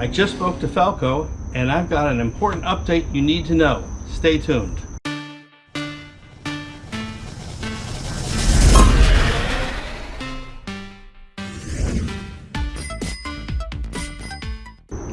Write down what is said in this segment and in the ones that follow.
I just spoke to Falco and I've got an important update you need to know. Stay tuned.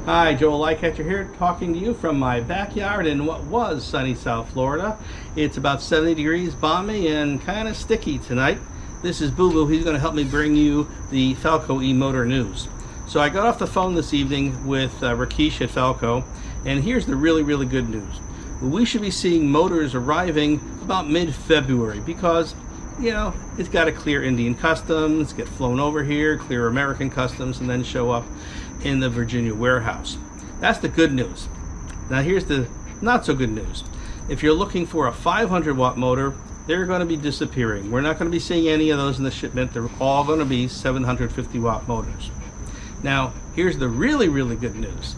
Hi, Joel Lightcatcher here, talking to you from my backyard in what was sunny South Florida. It's about 70 degrees, balmy, and kind of sticky tonight. This is Boo Boo. He's going to help me bring you the Falco e-motor news. So I got off the phone this evening with uh, Rakesh at Falco, and here's the really, really good news. We should be seeing motors arriving about mid-February because, you know, it's got to clear Indian customs, get flown over here, clear American customs, and then show up in the Virginia warehouse. That's the good news. Now here's the not so good news. If you're looking for a 500 watt motor, they're going to be disappearing. We're not going to be seeing any of those in the shipment. They're all going to be 750 watt motors. Now, here's the really, really good news.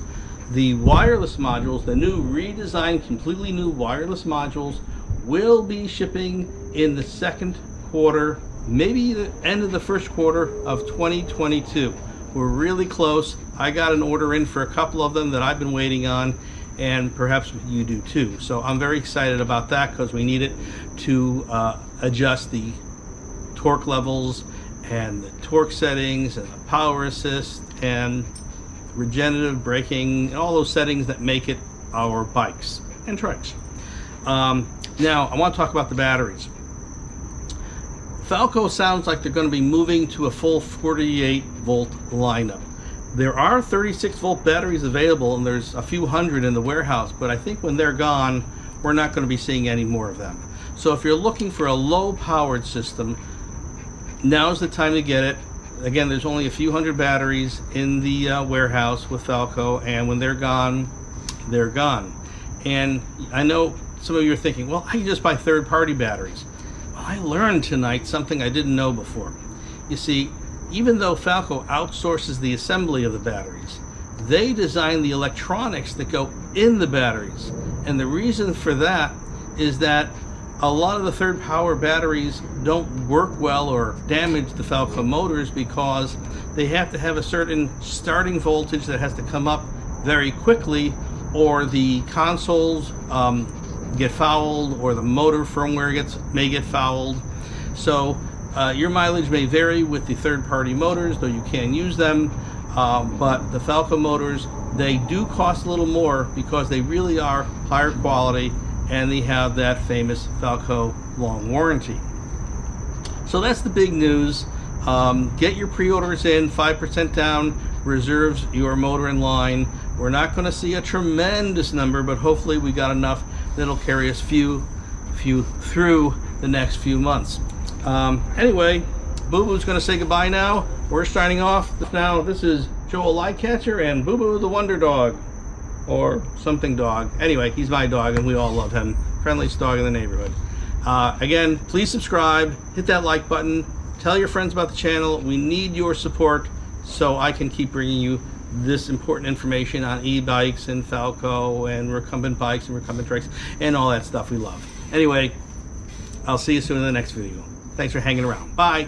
The wireless modules, the new redesigned, completely new wireless modules will be shipping in the second quarter, maybe the end of the first quarter of 2022. We're really close. I got an order in for a couple of them that I've been waiting on and perhaps you do too. So I'm very excited about that because we need it to uh, adjust the torque levels and the torque settings and the power assist and regenerative braking and all those settings that make it our bikes and trikes. Um, now I want to talk about the batteries. Falco sounds like they're going to be moving to a full 48 volt lineup. There are 36 volt batteries available and there's a few hundred in the warehouse, but I think when they're gone, we're not going to be seeing any more of them. So if you're looking for a low powered system, now's the time to get it. Again, there's only a few hundred batteries in the uh, warehouse with Falco, and when they're gone, they're gone. And I know some of you are thinking, well, I can just buy third party batteries. Well, I learned tonight something I didn't know before. You see, even though Falco outsources the assembly of the batteries, they design the electronics that go in the batteries. And the reason for that is that a lot of the third power batteries don't work well or damage the Falco motors because they have to have a certain starting voltage that has to come up very quickly or the consoles um, get fouled or the motor firmware gets may get fouled. So uh, your mileage may vary with the third-party motors, though you can use them. Um, but the Falco motors, they do cost a little more because they really are higher quality and they have that famous Falco long warranty. So that's the big news. Um, get your pre-orders in, 5% down, reserves your motor in line. We're not going to see a tremendous number, but hopefully we got enough that'll carry us few, few through the next few months. Um, anyway, Boo Boo's going to say goodbye now. We're starting off now. This is Joel Lightcatcher and Boo Boo the Wonder Dog, or something dog. Anyway, he's my dog and we all love him. Friendliest dog in the neighborhood. Uh, again, please subscribe, hit that like button, tell your friends about the channel. We need your support so I can keep bringing you this important information on e-bikes and Falco and recumbent bikes and recumbent trikes and all that stuff we love. Anyway, I'll see you soon in the next video. Thanks for hanging around. Bye.